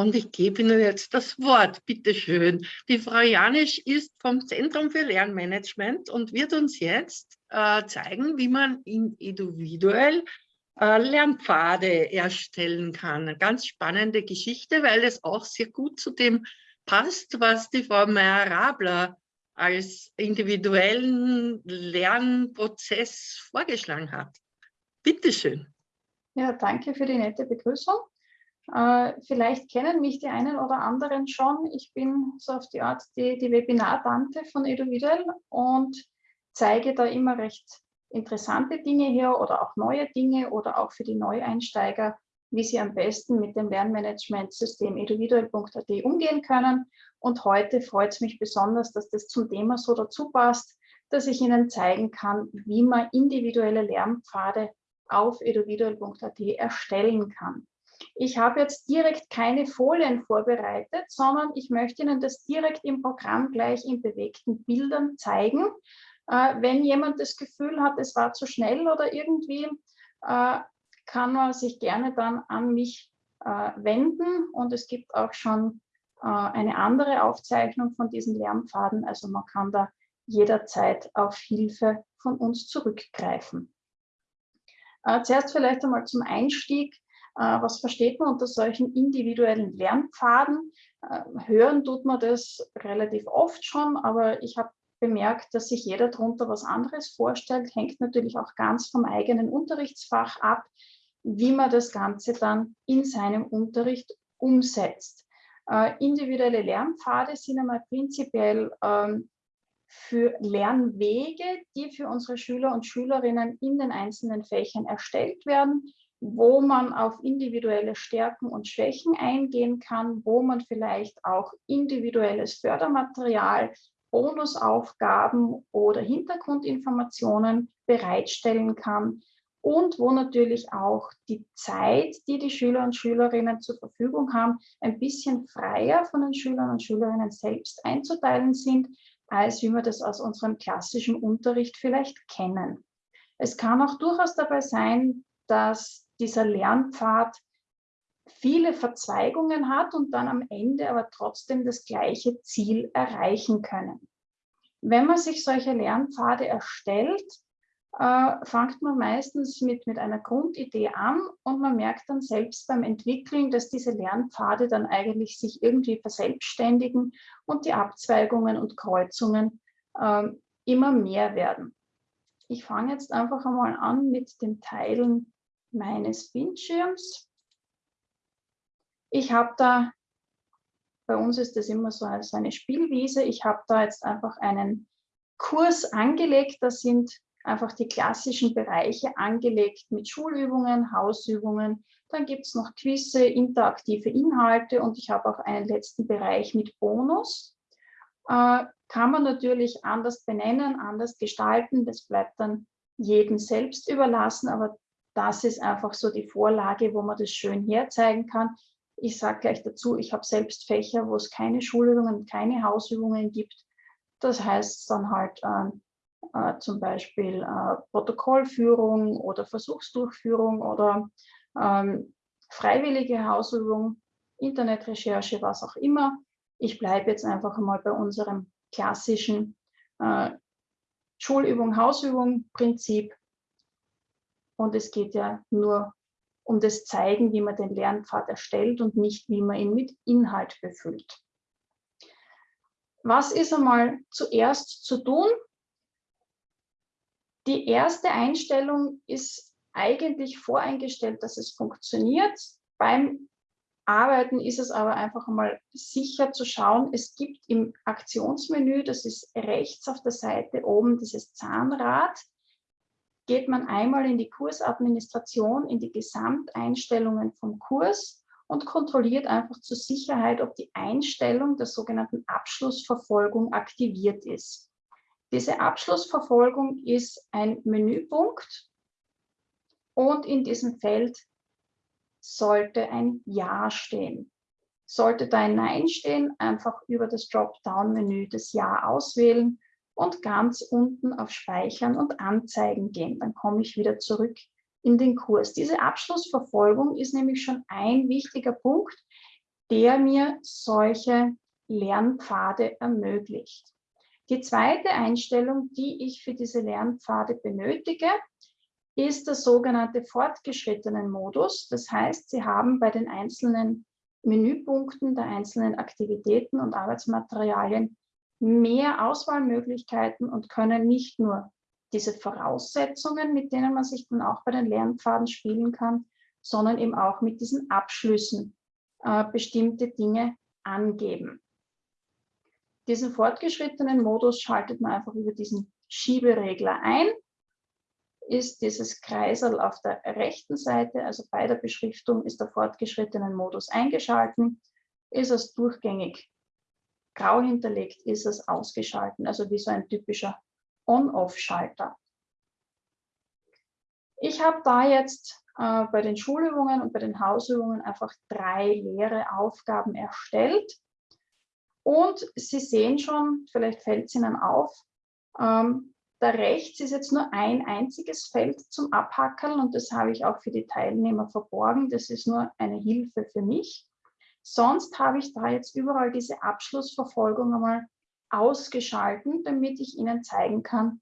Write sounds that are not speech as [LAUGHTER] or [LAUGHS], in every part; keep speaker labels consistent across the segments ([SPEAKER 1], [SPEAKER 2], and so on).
[SPEAKER 1] Und ich gebe Ihnen jetzt das Wort, bitteschön. Die Frau Janisch ist vom Zentrum für Lernmanagement und wird uns jetzt äh, zeigen, wie man individuell äh, Lernpfade erstellen kann. Eine ganz spannende Geschichte, weil es auch sehr gut zu dem passt, was die Frau Meyer-Rabler als individuellen Lernprozess vorgeschlagen hat. Bitteschön.
[SPEAKER 2] Ja, danke für die nette Begrüßung. Äh, vielleicht kennen mich die einen oder anderen schon. Ich bin so auf die Art die, die Webinar-Tante von Eduvidel und zeige da immer recht interessante Dinge her oder auch neue Dinge oder auch für die Neueinsteiger, wie sie am besten mit dem Lernmanagementsystem eduviduell.at umgehen können. Und heute freut es mich besonders, dass das zum Thema so dazu passt, dass ich Ihnen zeigen kann, wie man individuelle Lernpfade auf eduviduell.at erstellen kann. Ich habe jetzt direkt keine Folien vorbereitet, sondern ich möchte Ihnen das direkt im Programm gleich in bewegten Bildern zeigen. Äh, wenn jemand das Gefühl hat, es war zu schnell oder irgendwie, äh, kann man sich gerne dann an mich äh, wenden und es gibt auch schon eine andere Aufzeichnung von diesen Lernpfaden. Also man kann da jederzeit auf Hilfe von uns zurückgreifen. zuerst vielleicht einmal zum Einstieg. Äh, was versteht man unter solchen individuellen Lernpfaden? Äh, hören tut man das relativ oft schon, aber ich habe bemerkt, dass sich jeder darunter was anderes vorstellt, hängt natürlich auch ganz vom eigenen Unterrichtsfach ab, wie man das Ganze dann in seinem Unterricht umsetzt. Äh, individuelle Lernpfade sind einmal prinzipiell ähm, für Lernwege, die für unsere Schüler und Schülerinnen in den einzelnen Fächern erstellt werden, wo man auf individuelle Stärken und Schwächen eingehen kann, wo man vielleicht auch individuelles Fördermaterial, Bonusaufgaben oder Hintergrundinformationen bereitstellen kann und wo natürlich auch die Zeit, die die Schüler und Schülerinnen zur Verfügung haben, ein bisschen freier von den Schülern und Schülerinnen selbst einzuteilen sind, als wie wir das aus unserem klassischen Unterricht vielleicht kennen. Es kann auch durchaus dabei sein, dass dieser Lernpfad viele Verzweigungen hat und dann am Ende aber trotzdem das gleiche Ziel erreichen können. Wenn man sich solche Lernpfade erstellt, äh, fängt man meistens mit, mit einer Grundidee an und man merkt dann selbst beim Entwickeln, dass diese Lernpfade dann eigentlich sich irgendwie verselbstständigen und die Abzweigungen und Kreuzungen äh, immer mehr werden. Ich fange jetzt einfach einmal an mit dem Teilen meines Bildschirms. Ich habe da, bei uns ist das immer so eine Spielwiese, ich habe da jetzt einfach einen Kurs angelegt, da sind einfach die klassischen Bereiche angelegt mit Schulübungen, Hausübungen, dann gibt es noch Quizze, interaktive Inhalte und ich habe auch einen letzten Bereich mit Bonus. Äh, kann man natürlich anders benennen, anders gestalten, das bleibt dann jedem selbst überlassen, aber das ist einfach so die Vorlage, wo man das schön herzeigen kann. Ich sage gleich dazu, ich habe selbst Fächer, wo es keine Schulübungen, keine Hausübungen gibt. Das heißt dann halt äh, äh, zum Beispiel äh, Protokollführung oder Versuchsdurchführung oder ähm, freiwillige Hausübung, Internetrecherche, was auch immer. Ich bleibe jetzt einfach mal bei unserem klassischen äh, Schulübung, Hausübung Prinzip und es geht ja nur um das Zeigen, wie man den Lernpfad erstellt und nicht, wie man ihn mit Inhalt befüllt. Was ist einmal zuerst zu tun? Die erste Einstellung ist eigentlich voreingestellt, dass es funktioniert. Beim Arbeiten ist es aber einfach einmal sicher zu schauen, es gibt im Aktionsmenü, das ist rechts auf der Seite oben dieses Zahnrad, geht man einmal in die Kursadministration, in die Gesamteinstellungen vom Kurs und kontrolliert einfach zur Sicherheit, ob die Einstellung der sogenannten Abschlussverfolgung aktiviert ist. Diese Abschlussverfolgung ist ein Menüpunkt und in diesem Feld sollte ein Ja stehen. Sollte da ein Nein stehen, einfach über das Dropdown-Menü das Ja auswählen und ganz unten auf Speichern und Anzeigen gehen. Dann komme ich wieder zurück in den Kurs. Diese Abschlussverfolgung ist nämlich schon ein wichtiger Punkt. der mir solche Lernpfade ermöglicht. Die zweite Einstellung, die ich für diese Lernpfade benötige, ist der sogenannte fortgeschrittenen Modus. Das heißt, Sie haben bei den einzelnen Menüpunkten der einzelnen Aktivitäten und Arbeitsmaterialien mehr Auswahlmöglichkeiten und können nicht nur diese Voraussetzungen, mit denen man sich dann auch bei den Lernpfaden spielen kann, sondern eben auch mit diesen Abschlüssen äh, bestimmte Dinge angeben. Diesen fortgeschrittenen Modus schaltet man einfach über diesen Schieberegler ein. Ist dieses Kreisel auf der rechten Seite, also bei der Beschriftung, ist der fortgeschrittene Modus eingeschalten. Ist es durchgängig grau hinterlegt, ist es ausgeschalten, also wie so ein typischer On-Off-Schalter. Ich habe da jetzt äh, bei den Schulübungen und bei den Hausübungen einfach drei leere Aufgaben erstellt. Und Sie sehen schon, vielleicht fällt es Ihnen auf, ähm, da rechts ist jetzt nur ein einziges Feld zum Abhackeln und das habe ich auch für die Teilnehmer verborgen. Das ist nur eine Hilfe für mich. Sonst habe ich da jetzt überall diese Abschlussverfolgung einmal ausgeschalten, damit ich Ihnen zeigen kann,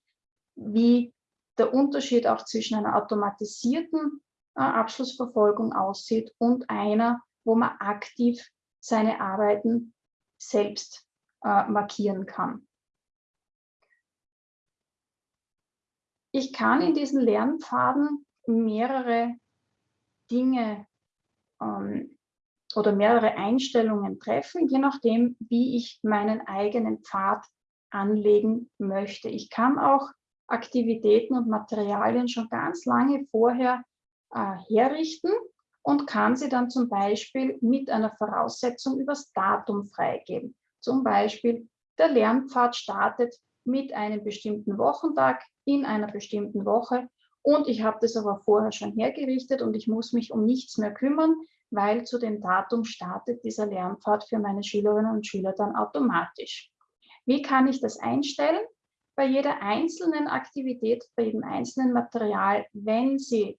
[SPEAKER 2] wie der Unterschied auch zwischen einer automatisierten äh, Abschlussverfolgung aussieht und einer, wo man aktiv seine Arbeiten selbst äh, markieren kann. Ich kann in diesen Lernpfaden mehrere Dinge ähm, oder mehrere Einstellungen treffen, je nachdem, wie ich meinen eigenen Pfad anlegen möchte. Ich kann auch Aktivitäten und Materialien schon ganz lange vorher äh, herrichten und kann sie dann zum Beispiel mit einer Voraussetzung übers Datum freigeben. Zum Beispiel, der Lernpfad startet mit einem bestimmten Wochentag in einer bestimmten Woche und ich habe das aber vorher schon hergerichtet und ich muss mich um nichts mehr kümmern, weil zu dem Datum startet dieser Lernpfad für meine Schülerinnen und Schüler dann automatisch. Wie kann ich das einstellen? Bei jeder einzelnen Aktivität, bei jedem einzelnen Material, wenn Sie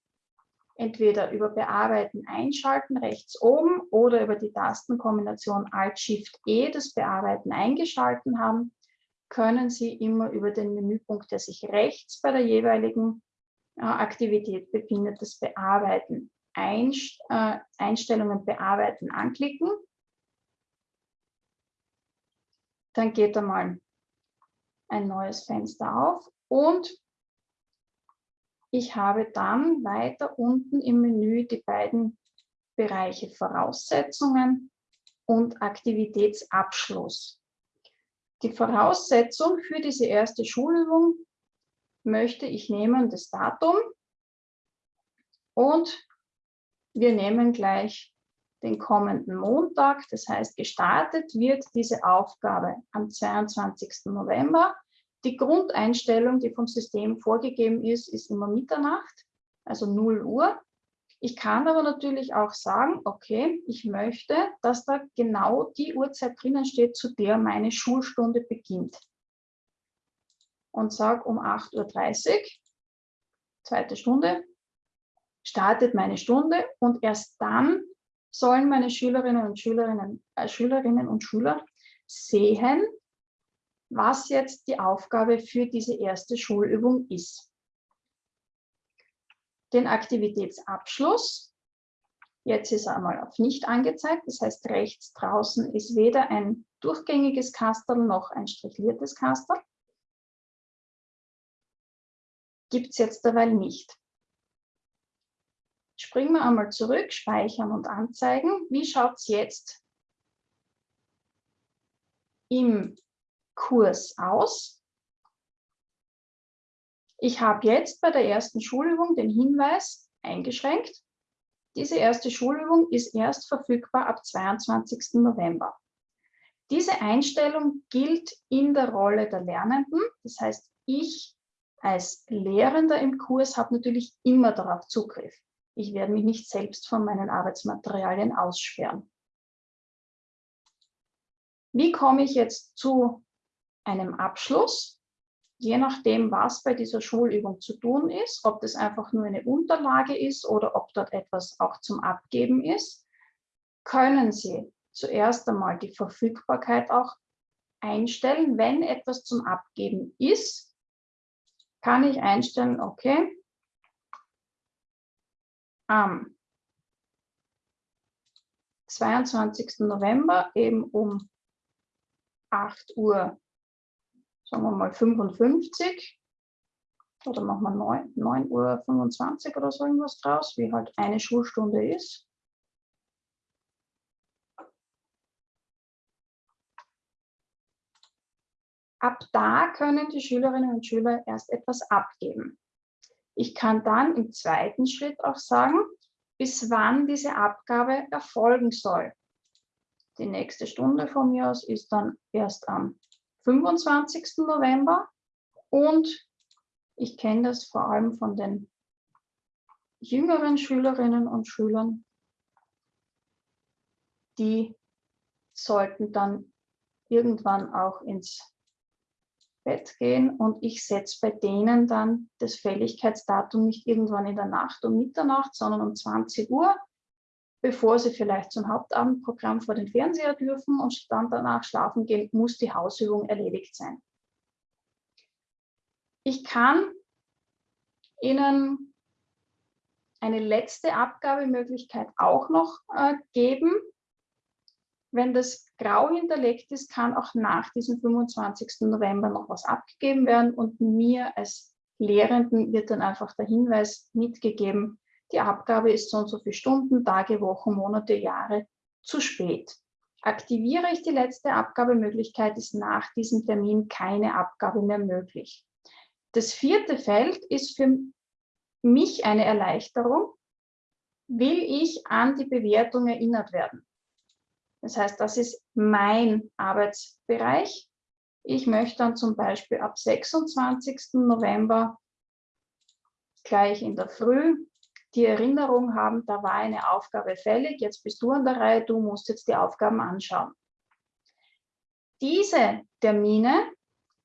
[SPEAKER 2] entweder über Bearbeiten einschalten, rechts oben, oder über die Tastenkombination Alt-Shift-E das Bearbeiten eingeschalten haben, können Sie immer über den Menüpunkt, der sich rechts bei der jeweiligen äh, Aktivität befindet, das Bearbeiten, Äh, Einstellungen bearbeiten anklicken. Dann geht einmal ein neues Fenster auf und ich habe dann weiter unten im Menü die beiden Bereiche Voraussetzungen und Aktivitätsabschluss. Die Voraussetzung für diese erste Schulübung möchte ich nehmen das Datum und wir nehmen gleich den kommenden Montag, das heißt gestartet wird diese Aufgabe am 22. November die Grundeinstellung, die vom System vorgegeben ist, ist immer Mitternacht, also 0 Uhr. Ich kann aber natürlich auch sagen, okay, ich möchte, dass da genau die Uhrzeit drinnen steht, zu der meine Schulstunde beginnt. Und sage um 8.30 Uhr, zweite Stunde, startet meine Stunde und erst dann sollen meine Schülerinnen und Schülerinnen, äh, Schülerinnen und Schüler sehen, was jetzt die Aufgabe für diese erste Schulübung ist. Den Aktivitätsabschluss, jetzt ist er einmal auf nicht angezeigt, das heißt rechts draußen ist weder ein durchgängiges Kastel noch ein strichliertes Kastel. Gibt es jetzt derweil nicht. Springen wir einmal zurück, speichern und anzeigen. Wie schaut es jetzt im Kurs aus. Ich habe jetzt bei der ersten Schulübung den Hinweis eingeschränkt. Diese erste Schulübung ist erst verfügbar ab 22. November. Diese Einstellung gilt in der Rolle der Lernenden. Das heißt, ich als Lehrender im Kurs habe natürlich immer darauf Zugriff. Ich werde mich nicht selbst von meinen Arbeitsmaterialien aussperren. Wie komme ich jetzt zu einem Abschluss, je nachdem, was bei dieser Schulübung zu tun ist, ob das einfach nur eine Unterlage ist oder ob dort etwas auch zum Abgeben ist, können Sie zuerst einmal die Verfügbarkeit auch einstellen. Wenn etwas zum Abgeben ist, kann ich einstellen, okay, am 22. November eben um 8 Uhr, sagen wir mal 55 oder machen wir 9, 9 Uhr 25 oder so irgendwas draus, wie halt eine Schulstunde ist. Ab da können die Schülerinnen und Schüler erst etwas abgeben. Ich kann dann im zweiten Schritt auch sagen, bis wann diese Abgabe erfolgen soll. Die nächste Stunde von mir aus ist dann erst am 25. November und ich kenne das vor allem von den jüngeren Schülerinnen und Schülern, die sollten dann irgendwann auch ins Bett gehen und ich setze bei denen dann das Fälligkeitsdatum nicht irgendwann in der Nacht um Mitternacht, sondern um 20 Uhr, bevor sie vielleicht zum Hauptabendprogramm vor den Fernseher dürfen und dann danach schlafen gehen, muss die Hausübung erledigt sein. Ich kann Ihnen eine letzte Abgabemöglichkeit auch noch äh, geben. Wenn das grau hinterlegt ist, kann auch nach diesem 25. November noch was abgegeben werden und mir als Lehrenden wird dann einfach der Hinweis mitgegeben, die Abgabe ist so und so viele Stunden, Tage, Wochen, Monate, Jahre zu spät. Aktiviere ich die letzte Abgabemöglichkeit, ist nach diesem Termin keine Abgabe mehr möglich. Das vierte Feld ist für mich eine Erleichterung. Will ich an die Bewertung erinnert werden? Das heißt, das ist mein Arbeitsbereich. Ich möchte dann zum Beispiel ab 26. November gleich in der Früh die Erinnerung haben, da war eine Aufgabe fällig, jetzt bist du an der Reihe, du musst jetzt die Aufgaben anschauen. Diese Termine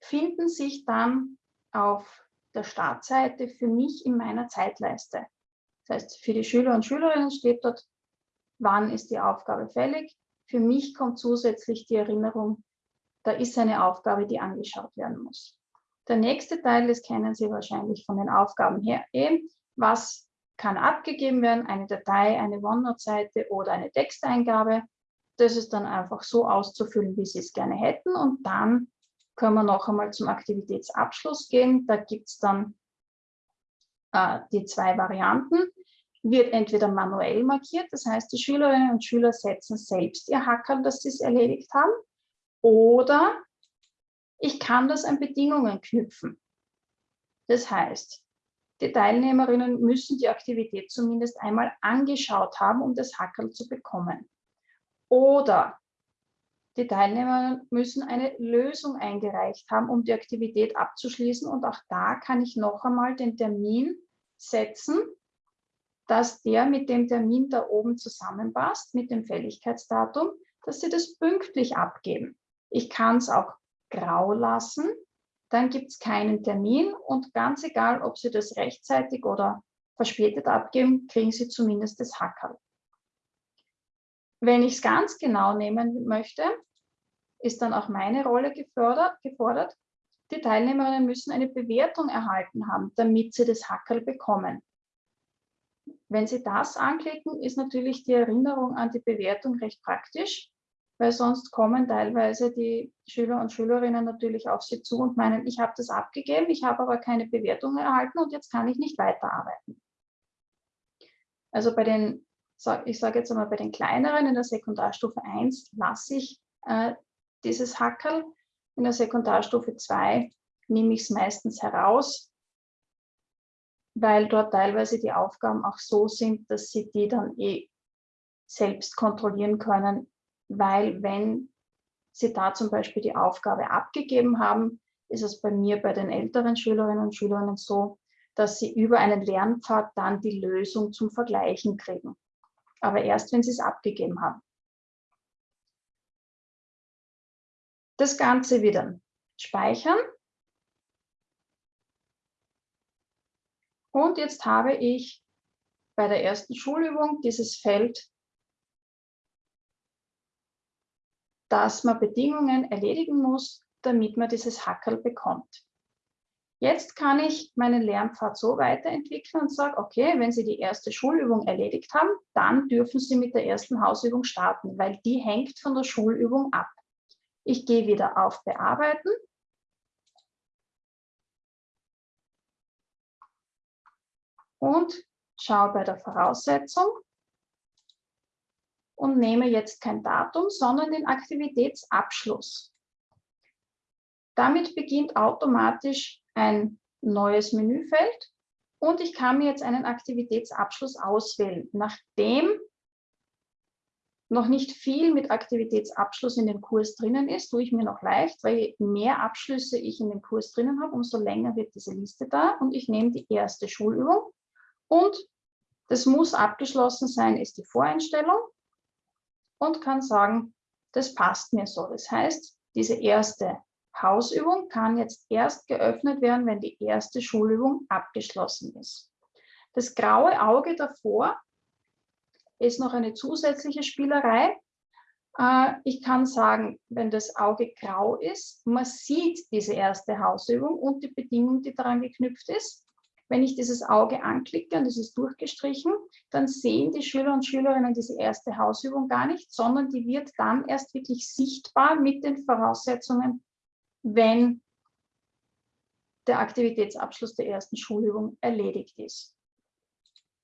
[SPEAKER 2] finden sich dann auf der Startseite für mich in meiner Zeitleiste. Das heißt, für die Schüler und Schülerinnen steht dort, wann ist die Aufgabe fällig, für mich kommt zusätzlich die Erinnerung, da ist eine Aufgabe, die angeschaut werden muss. Der nächste Teil, das kennen Sie wahrscheinlich von den Aufgaben her, eben, was kann abgegeben werden, eine Datei, eine OneNote-Seite oder eine Texteingabe. Das ist dann einfach so auszufüllen, wie Sie es gerne hätten. Und dann können wir noch einmal zum Aktivitätsabschluss gehen. Da gibt es dann äh, die zwei Varianten wird entweder manuell markiert, das heißt, die Schülerinnen und Schüler setzen selbst ihr Hackerl, dass sie es erledigt haben, oder ich kann das an Bedingungen knüpfen. Das heißt, die Teilnehmerinnen müssen die Aktivität zumindest einmal angeschaut haben, um das Hackerl zu bekommen. Oder die Teilnehmer müssen eine Lösung eingereicht haben, um die Aktivität abzuschließen. Und auch da kann ich noch einmal den Termin setzen, dass der mit dem Termin da oben zusammenpasst, mit dem Fälligkeitsdatum, dass Sie das pünktlich abgeben. Ich kann es auch grau lassen, dann gibt es keinen Termin und ganz egal, ob Sie das rechtzeitig oder verspätet abgeben, kriegen Sie zumindest das Hackerl. Wenn ich es ganz genau nehmen möchte, ist dann auch meine Rolle gefördert, gefordert. Die Teilnehmerinnen müssen eine Bewertung erhalten haben, damit sie das Hackerl bekommen. Wenn Sie das anklicken, ist natürlich die Erinnerung an die Bewertung recht praktisch, weil sonst kommen teilweise die Schüler und Schülerinnen natürlich auf Sie zu und meinen, ich habe das abgegeben, ich habe aber keine Bewertung erhalten und jetzt kann ich nicht weiterarbeiten. Also bei den, ich sage jetzt einmal bei den kleineren in der Sekundarstufe 1 lasse ich äh, dieses Hackerl. In der Sekundarstufe 2 nehme ich es meistens heraus, weil dort teilweise die Aufgaben auch so sind, dass sie die dann eh selbst kontrollieren können, weil wenn sie da zum Beispiel die Aufgabe abgegeben haben, ist es bei mir bei den älteren Schülerinnen und Schülern so, dass sie über einen Lernpfad dann die Lösung zum Vergleichen kriegen. Aber erst, wenn sie es abgegeben haben. Das Ganze wieder speichern Und jetzt habe ich bei der ersten Schulübung dieses Feld dass man Bedingungen erledigen muss, damit man dieses Hackerl bekommt. Jetzt kann ich meinen Lernpfad so weiterentwickeln und sage, okay, wenn Sie die erste Schulübung erledigt haben, dann dürfen Sie mit der ersten Hausübung starten, weil die hängt von der Schulübung ab. Ich gehe wieder auf Bearbeiten. Und schaue bei der Voraussetzung und nehme jetzt kein Datum, sondern den Aktivitätsabschluss. Damit beginnt automatisch ein neues Menüfeld und ich kann mir jetzt einen Aktivitätsabschluss auswählen. Nachdem noch nicht viel mit Aktivitätsabschluss in dem Kurs drinnen ist, tue ich mir noch leicht, weil je mehr Abschlüsse ich in dem Kurs drinnen habe, umso länger wird diese Liste da und ich nehme die erste Schulübung und das muss abgeschlossen sein, ist die Voreinstellung und kann sagen, das passt mir so. Das heißt, diese erste Hausübung kann jetzt erst geöffnet werden, wenn die erste Schulübung abgeschlossen ist. Das graue Auge davor ist noch eine zusätzliche Spielerei. Äh, ich kann sagen, wenn das Auge grau ist, man sieht diese erste Hausübung und die Bedingung, die daran geknüpft ist. Wenn ich dieses Auge anklicke und es ist durchgestrichen, dann sehen die Schüler und Schülerinnen diese erste Hausübung gar nicht, sondern die wird dann erst wirklich sichtbar mit den Voraussetzungen, wenn der Aktivitätsabschluss der ersten Schulübung erledigt ist.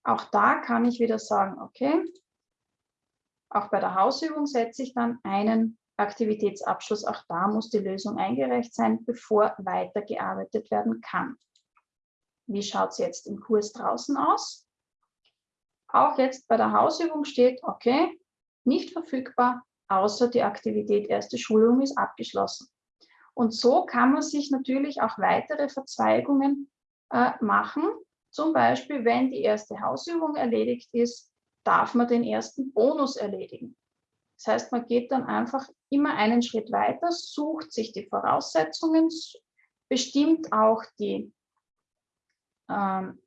[SPEAKER 2] Auch da kann ich wieder sagen, okay, auch bei der Hausübung setze ich dann einen Aktivitätsabschluss. Auch da muss die Lösung eingereicht sein, bevor weitergearbeitet werden kann. Wie schaut es jetzt im Kurs draußen aus? Auch jetzt bei der Hausübung steht, okay, nicht verfügbar, außer die Aktivität erste Schulung ist abgeschlossen. Und so kann man sich natürlich auch weitere Verzweigungen äh, machen, zum Beispiel, wenn die erste Hausübung erledigt ist, darf man den ersten Bonus erledigen. Das heißt, man geht dann einfach immer einen Schritt weiter, sucht sich die Voraussetzungen, bestimmt auch die ähm,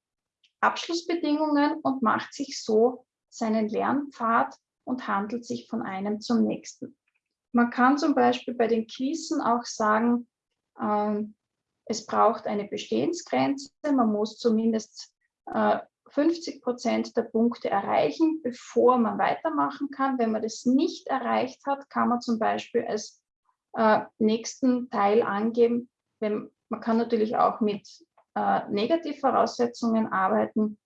[SPEAKER 2] Abschlussbedingungen und macht sich so seinen Lernpfad und handelt sich von einem zum nächsten. Man kann zum Beispiel bei den Quizzen auch sagen, ähm, es braucht eine Bestehensgrenze. Man muss zumindest äh, 50 Prozent der Punkte erreichen, bevor man weitermachen kann. Wenn man das nicht erreicht hat, kann man zum Beispiel als äh, nächsten Teil angeben. Wenn, man kann natürlich auch mit äh, Negativvoraussetzungen arbeiten,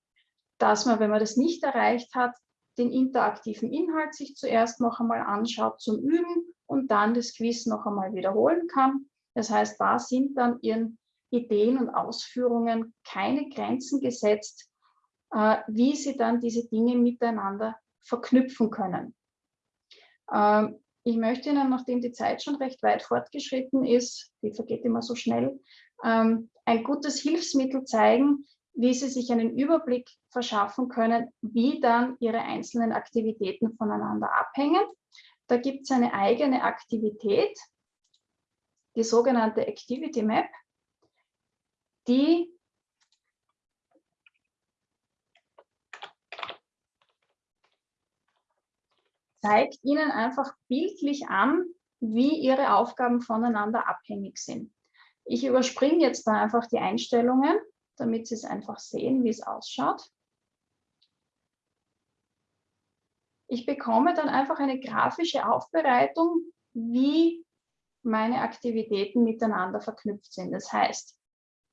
[SPEAKER 2] dass man, wenn man das nicht erreicht hat, den interaktiven Inhalt sich zuerst noch einmal anschaut zum Üben und dann das Quiz noch einmal wiederholen kann. Das heißt, da sind dann Ihren Ideen und Ausführungen keine Grenzen gesetzt, äh, wie Sie dann diese Dinge miteinander verknüpfen können. Ähm, ich möchte Ihnen, nachdem die Zeit schon recht weit fortgeschritten ist, die vergeht immer so schnell, ähm, ein gutes Hilfsmittel zeigen, wie Sie sich einen Überblick verschaffen können, wie dann Ihre einzelnen Aktivitäten voneinander abhängen. Da gibt es eine eigene Aktivität, die sogenannte Activity Map, die zeigt Ihnen einfach bildlich an, wie Ihre Aufgaben voneinander abhängig sind. Ich überspringe jetzt da einfach die Einstellungen, damit Sie es einfach sehen, wie es ausschaut. Ich bekomme dann einfach eine grafische Aufbereitung, wie meine Aktivitäten miteinander verknüpft sind. Das heißt,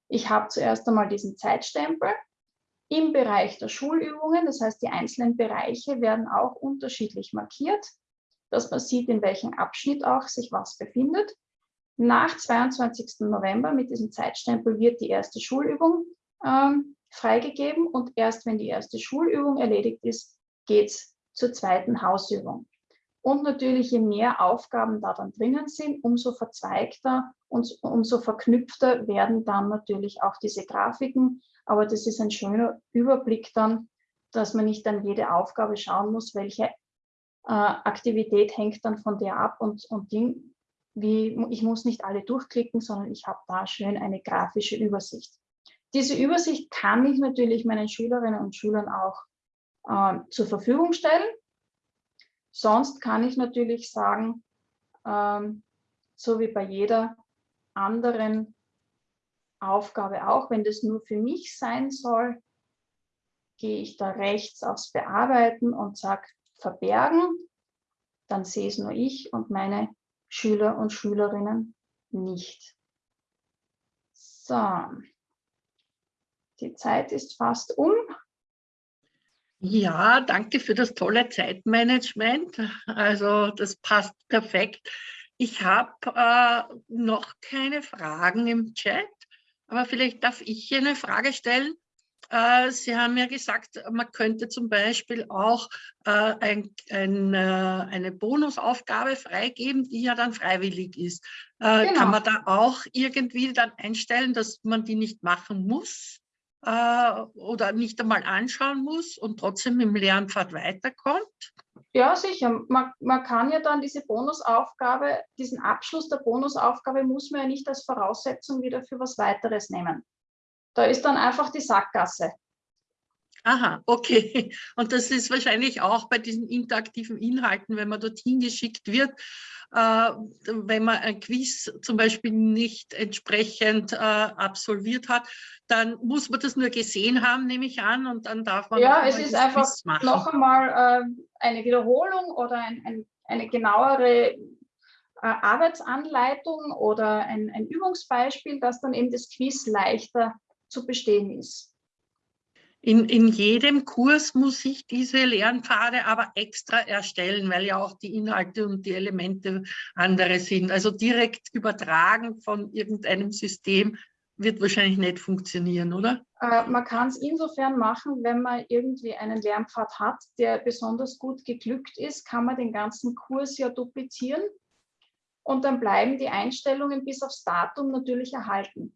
[SPEAKER 2] ich habe zuerst einmal diesen Zeitstempel im Bereich der Schulübungen. Das heißt, die einzelnen Bereiche werden auch unterschiedlich markiert, dass man sieht, in welchem Abschnitt auch sich was befindet. Nach 22. November mit diesem Zeitstempel wird die erste Schulübung ähm, freigegeben und erst wenn die erste Schulübung erledigt ist, geht es zur zweiten Hausübung. Und natürlich, je mehr Aufgaben da dann drinnen sind, umso verzweigter und umso verknüpfter werden dann natürlich auch diese Grafiken. Aber das ist ein schöner Überblick dann, dass man nicht an jede Aufgabe schauen muss, welche äh, Aktivität hängt dann von der ab und, und Ding, wie, ich muss nicht alle durchklicken, sondern ich habe da schön eine grafische Übersicht. Diese Übersicht kann ich natürlich meinen Schülerinnen und Schülern auch äh, zur Verfügung stellen. Sonst kann ich natürlich sagen, ähm, so wie bei jeder anderen Aufgabe auch. Wenn das nur für mich sein soll, gehe ich da rechts aufs Bearbeiten und sage verbergen. Dann sehe es nur ich und meine Schüler und Schülerinnen nicht. So, die Zeit ist fast um.
[SPEAKER 1] Ja, danke für das tolle Zeitmanagement. Also das passt perfekt. Ich habe äh, noch keine Fragen im Chat, aber vielleicht darf ich hier eine Frage stellen. Äh, Sie haben ja gesagt, man könnte zum Beispiel auch äh, ein, ein, äh, eine Bonusaufgabe freigeben, die ja dann freiwillig ist. Genau. Kann man da auch irgendwie dann einstellen, dass man die nicht machen muss? oder nicht einmal anschauen muss und trotzdem im Lernpfad weiterkommt?
[SPEAKER 2] Ja, sicher. Man, man kann ja dann diese Bonusaufgabe, diesen Abschluss der Bonusaufgabe muss man ja nicht als Voraussetzung wieder für was weiteres nehmen. Da ist dann einfach die Sackgasse.
[SPEAKER 1] Aha, okay. Und das ist wahrscheinlich auch bei diesen interaktiven Inhalten, wenn man dorthin geschickt wird, äh, wenn man ein Quiz zum Beispiel nicht entsprechend äh, absolviert hat, dann muss man das nur gesehen haben, nehme ich an, und dann darf man.
[SPEAKER 2] Ja, es ist einfach noch einmal äh, eine Wiederholung oder ein, ein, eine genauere äh, Arbeitsanleitung oder ein, ein Übungsbeispiel, das dann eben das Quiz leichter zu bestehen ist.
[SPEAKER 1] In, in jedem Kurs muss ich diese Lernpfade aber extra erstellen, weil ja auch die Inhalte und die Elemente andere sind. Also direkt übertragen von irgendeinem System wird wahrscheinlich nicht funktionieren, oder?
[SPEAKER 2] Äh, man kann es insofern machen, wenn man irgendwie einen Lernpfad hat, der besonders gut geglückt ist, kann man den ganzen Kurs ja duplizieren und dann bleiben die Einstellungen bis aufs Datum natürlich erhalten.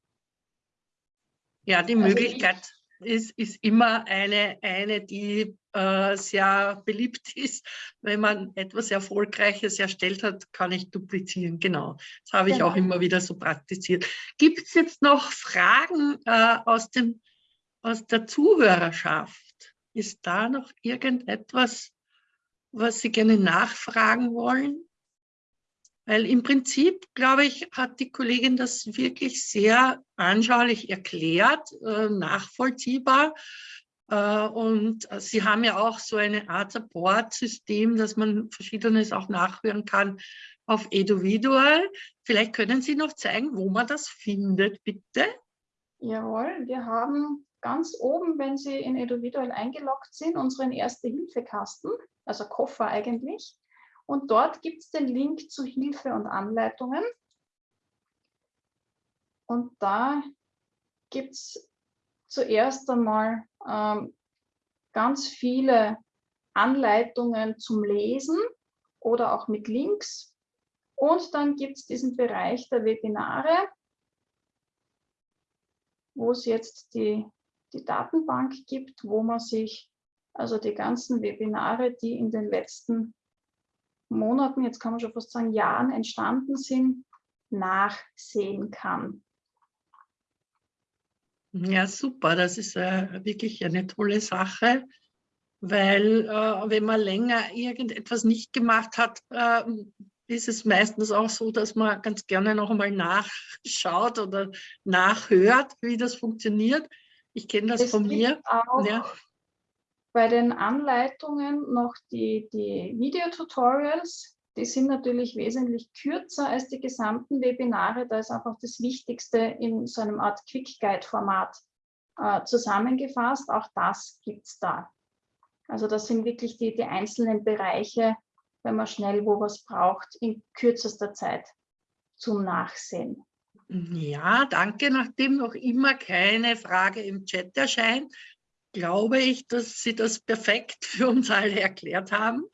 [SPEAKER 1] Ja, die also Möglichkeit ist, ist immer eine, eine die äh, sehr beliebt [LAUGHS] ist. Wenn man etwas Erfolgreiches erstellt hat, kann ich duplizieren. Genau, das habe ich genau. auch immer wieder so praktiziert. Gibt es jetzt noch Fragen äh, aus, dem, aus der Zuhörerschaft? Ist da noch irgendetwas, was Sie gerne nachfragen wollen? Weil im Prinzip, glaube ich, hat die Kollegin das wirklich sehr anschaulich erklärt, äh, nachvollziehbar. Äh, und Sie haben ja auch so eine Art Support-System, dass man Verschiedenes auch nachhören kann auf Eduvidual. Vielleicht können Sie noch zeigen, wo man das findet, bitte.
[SPEAKER 2] Jawohl, wir haben ganz oben, wenn Sie in Eduvidual eingeloggt sind, unseren Erste-Hilfe-Kasten, also Koffer eigentlich. Und dort gibt es den Link zu Hilfe und Anleitungen. Und da gibt es zuerst einmal ähm, ganz viele Anleitungen zum Lesen oder auch mit Links. Und dann gibt es diesen Bereich der Webinare, wo es jetzt die, die Datenbank gibt, wo man sich also die ganzen Webinare, die in den letzten Monaten, jetzt kann man schon fast sagen Jahren entstanden sind, nachsehen kann.
[SPEAKER 1] Ja, super. Das ist äh, wirklich eine tolle Sache, weil äh, wenn man länger irgendetwas nicht gemacht hat, äh, ist es meistens auch so, dass man ganz gerne noch einmal nachschaut oder nachhört, wie das funktioniert. Ich kenne das es von mir.
[SPEAKER 2] Auch ja bei den Anleitungen noch die, die Videotutorials. Die sind natürlich wesentlich kürzer als die gesamten Webinare. Da ist einfach das Wichtigste in so einem Art Quick Guide Format äh, zusammengefasst. Auch das gibt es da. Also das sind wirklich die, die einzelnen Bereiche, wenn man schnell wo was braucht, in kürzester Zeit zum Nachsehen.
[SPEAKER 1] Ja, danke. Nachdem noch immer keine Frage im Chat erscheint, glaube ich, dass Sie das perfekt für uns alle erklärt haben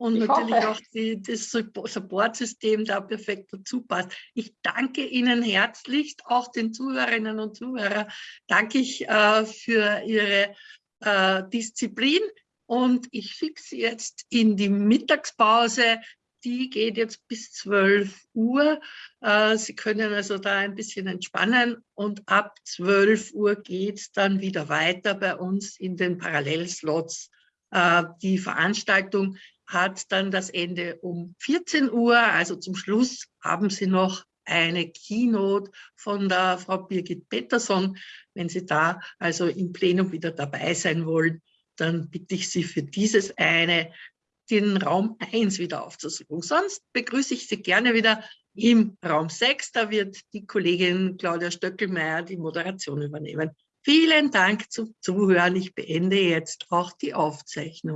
[SPEAKER 1] und ich natürlich hoffe. auch die, das Supportsystem da perfekt dazu passt. Ich danke Ihnen herzlichst, auch den Zuhörerinnen und Zuhörern, danke ich äh, für Ihre äh, Disziplin und ich schicke Sie jetzt in die Mittagspause die geht jetzt bis 12 Uhr. Äh, Sie können also da ein bisschen entspannen und ab 12 Uhr geht es dann wieder weiter bei uns in den Parallelslots. Äh, die Veranstaltung hat dann das Ende um 14 Uhr. Also zum Schluss haben Sie noch eine Keynote von der Frau Birgit Pettersson. Wenn Sie da also im Plenum wieder dabei sein wollen, dann bitte ich Sie für dieses eine, den Raum 1 wieder aufzusuchen. Sonst begrüße ich Sie gerne wieder im Raum 6. Da wird die Kollegin Claudia Stöckelmeier die Moderation übernehmen. Vielen Dank zum Zuhören. Ich beende jetzt auch die Aufzeichnung.